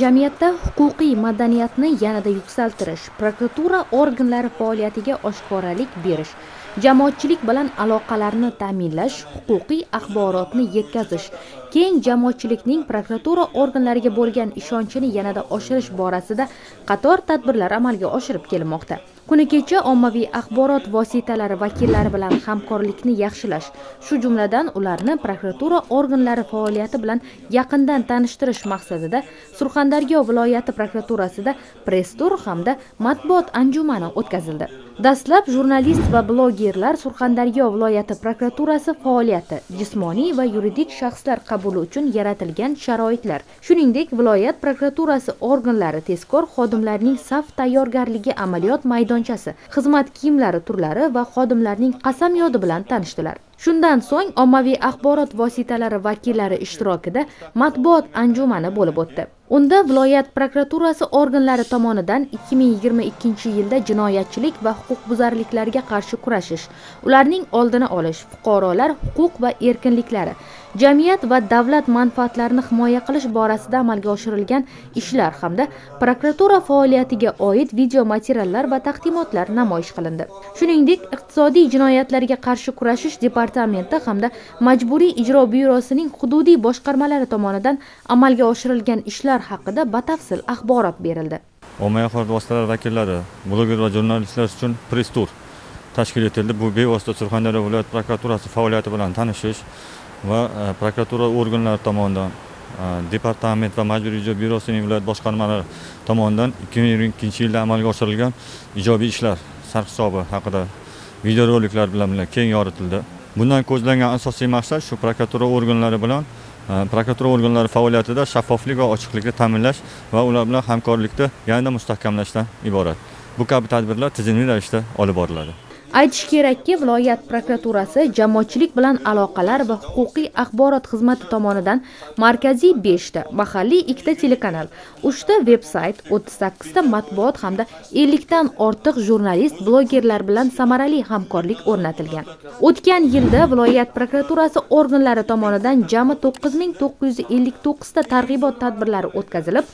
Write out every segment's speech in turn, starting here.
jamiyatda huquqiy madaniyatni yanada yuksaltirish prokuratura organlari faoliyatiga oshkoralik berish jamoatchilik bilan aloqalarni ta'minlash huquqiy axborotni yetkazish keng jamoatchilikning prokuratura organlariga bo'lgan ishonchini yanada oshirish borasida qator tadbirlar amalga oshirib kelmoqda kuni kecha ommaviy axborot vositalari vakillari bilan hamkorlikni yaxshilash shu jumladan ularni prokuratura organlari faoliyati bilan yaqindan tanishtirish maqsadida surxondaryo viloyati prokuraturasida press tur hamda matbuot anjumani o'tkazildi. Dastlab jurnalist va blogerlar surxondaryo viloyati prokuraturasi faoliyati jismoniy va yuridik shaxslar qabuli uchun yaratilgan sharoitlar shuningdek viloyat prokuraturasi organlari tezkor xodimlarining saf tayyorgarligi amaliyot maydoni maydonchasi xizmat kiyimlari turlari va xodimlarning qasamyodi bilan tanishdilar. Shundan so'ng ommaviy axborot vositalari vakillari ishtirokida matbuot anjumani bo'lib o'tdi. Unda viloyat prokuraturasi organlari tomonidan 2022 yilda jinoyatchilik va huquqbuzarliklarga qarshi kurashish ularning oldini olish fuqarolar huquq va erkinliklari jamiyat va davlat manfaatlarini himoya qilish borasida amalga oshirilgan ishlar hamda prokuratura faoliyatiga oid video materiallar va taqdimotlar namoyish qilindi. Shuningdek iqtisodiy jinoyatlarga qarshi kurashish departamenti hamda majburiy ijro byurosining hududiy boshqarmalari tomonidan amalga oshirilgan ishlar haqida batafsil axborot berildi. Ommaviy axborot vositalari vakillari bloger va jurnalistlar uchun press tur tashkil etildi. Bu bevosita surxondaryo viloyat prokuraturasi faoliyati bilan tanishish va e, prokuratura organlari tomonidan e, departament va majburiy ijro byurosining viloyat boshqarmalari tomonidan ikki ming yigirma ikkinchi yilda amalga oshirilgan ijobiy ishlar sarhisobi haqida videoroliklar bilan keng yoritildi. Bundan ko'zlangan asosiy maqsad shu prokuratura organlari bilan e, prokuratura organlari faoliyatida shaffoflik va ochiqlikni ta'minlash va ular bilan hamkorlikni yanada mustahkamlashdan iborat. Bu kabi tadbirlar tizimli ravishda olib boriladi. Aytish kerakki viloyat prokuraturasi jamoatchilik bilan aloqalar va huquqiy axborot xizmati tomonidan markaziy beshta mahalliy ikkita telekanal uchta veb sayt o'ttiz sakkizta matbuot hamda ellikdan ortiq jurnalist blogerlar bilan samarali hamkorlik o'rnatilgan. O'tgan yilda viloyat prokuraturasi organlari tomonidan jami to'qqiz ming to'qqiz yuz ellik to'qqizta targ'ibot tadbirlari o'tkazilib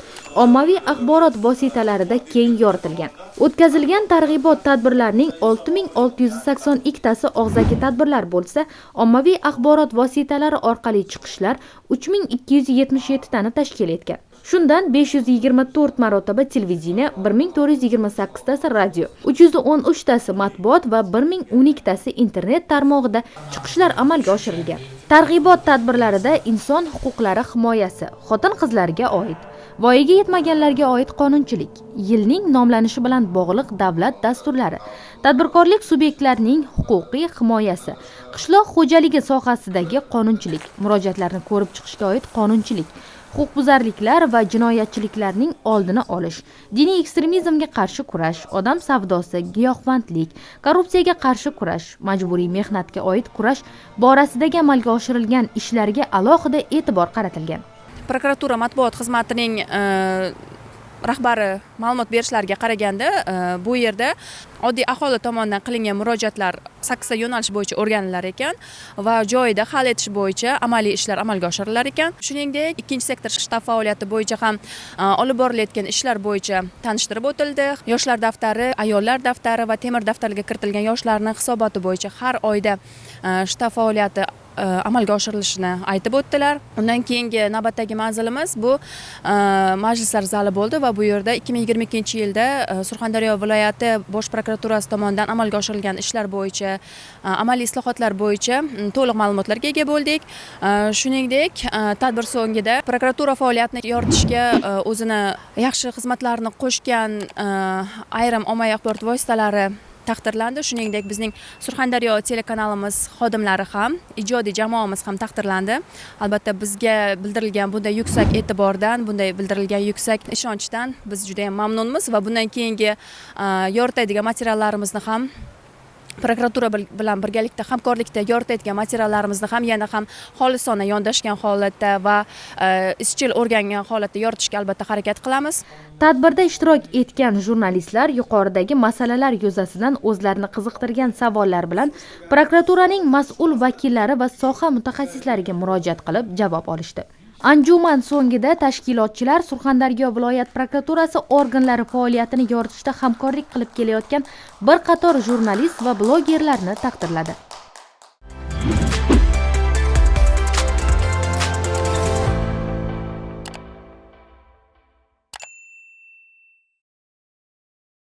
ommaviy axborot vositalarida keng yoritilgan. O'tkazilgan targ'ibot tadbirlarining olti ming olti 682tasi og'zaki tadbirlar bo'lsa ommaviy axborot vositalari orqali chiqishlar 3277tani tashkil etgan. Shundan besh yuz yigirma to'rt marotaba televideniya 1428tasi radio 313tasi matbuot va 1012tasi internet tarmog'ida chiqishlar amalga oshirilgan. Targ'ibot tadbirlarida inson huquqlari himoyasi xotin qizlarga oid voyaga yetmaganlarga oid qonunchilik yilning nomlanishi bilan bog'liq davlat dasturlari tadbirkorlik subyektlarining huquqiy himoyasi. Qishloq xo'jaligi sohasidagi qonunchilik. Murojaatlarni ko'rib chiqishga oid qonunchilik. Huquqbuzarliklar va jinoyatchiliklarning oldini olish. Diniy ekstremizmga qarshi kurash odam savdosi giyohvandlik korrupsiyaga qarshi kurash majburiy mehnatga oid kurash borasidagi amalga oshirilgan ishlarga alohida e'tibor qaratilgan. Prokuratura matbuot xizmatining e, rahbari ma'lumot berishlariga qaraganda e, bu yerda oddiy aholi tomonidan qilingan murojaatlar sakkizta yo'nalish bo'yicha o'rganilar ekan va joyida hal etish bo'yicha amaliy ishlar amalga oshirilar ekan. Shuningdek ikkinchi sektor shtab faoliyati bo'yicha ham e, olib borilayotgan ishlar bo'yicha tanishtirib o'tildi. Yoshlar daftari ayollar daftari va temir daftarga kiritilgan yoshlarni hisoboti bo'yicha har oyda e, shtab faoliyati Э, amalga oshirilishini aytib o'tdilar. Undan keyingi navbatdagi manzilimiz bu э, majlislar zali bo'ldi va bu yerda ikki ming yigirma ikkinchi yilda э, surxondaryo viloyati bosh prokuraturasi tomonidan amalga oshirilgan ishlar bo'yicha amaliy islohotlar bo'yicha mm, to'liq ma'lumotlarga ega bo'ldik. Shuningdek tadbir so'ngida prokuratura faoliyatini yoritishga o'zini yaxshi xizmatlarini qo'shgan ayrim ommaviy axborot vositalari taqdirlandi. Shuningdek bizning surxondaryo telekanalimiz xodimlari ham ijodiy jamoamiz ham taqdirlandi. Albatta bizga bildirilgan bunday yuksak e'tibordan bunday bildirilgan yuksak ishonchdan biz juda yam mamnunmiz va bundan keyingi yoritadigan materiallarimizni ham prokuratura bilan birgalikda hamkorlikda yoritayotgan materiallarimizni ham yana ham xolisona yondashgan holatda va e, izchil o'rgangan holatda yoritishga albatta harakat qilamiz. Tadbirda ishtirok etgan jurnalistlar yuqoridagi masalalar yuzasidan o'zlarini qiziqtirgan savollar bilan prokuraturaning mas'ul vakillari va soha mutaxassislariga murojaat qilib javob olishdi. Anjuman so'ngida tashkilotchilar surxondaryo viloyat prokuraturasi organlari faoliyatini yoritishda hamkorlik qilib kelayotgan bir qator jurnalist va blogerlarni taqdirladi.